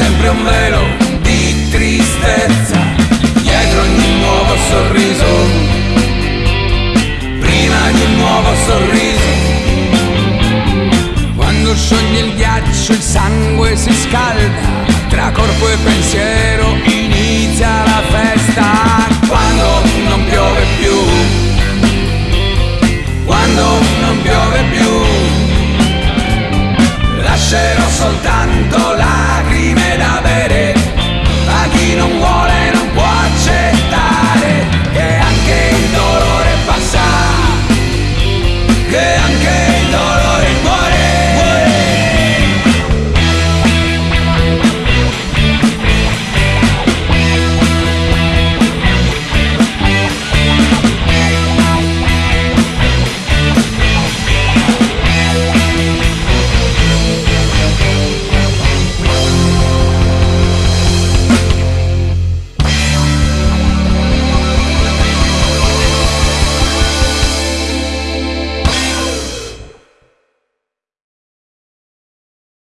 sempre un velo di tristezza Dietro ogni nuovo sorriso. Prima di un nuovo sorriso Quando scioglie il ghiaccio il sangue si scalda Tra corpo e pensiero inizia la festa.